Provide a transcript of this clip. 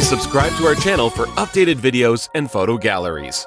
subscribe to our channel for updated videos and photo galleries.